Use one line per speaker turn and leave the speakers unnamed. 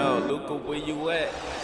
Yo, Luca, where you at?